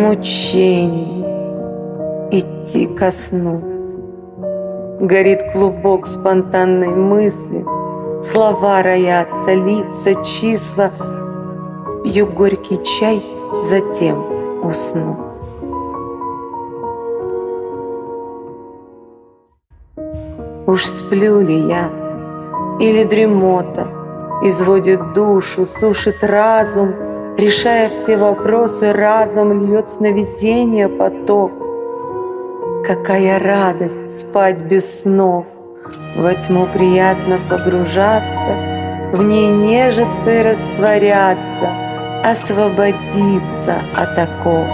Мучений идти ко сну. Горит клубок спонтанной мысли, Слова роятся, лица, числа. Пью горький чай, затем усну. Уж сплю ли я, или дремота Изводит душу, сушит разум, Решая все вопросы разом, Льет сновидение поток. Какая радость спать без снов! Во тьму приятно погружаться, В ней нежиться и растворяться, Освободиться от оков.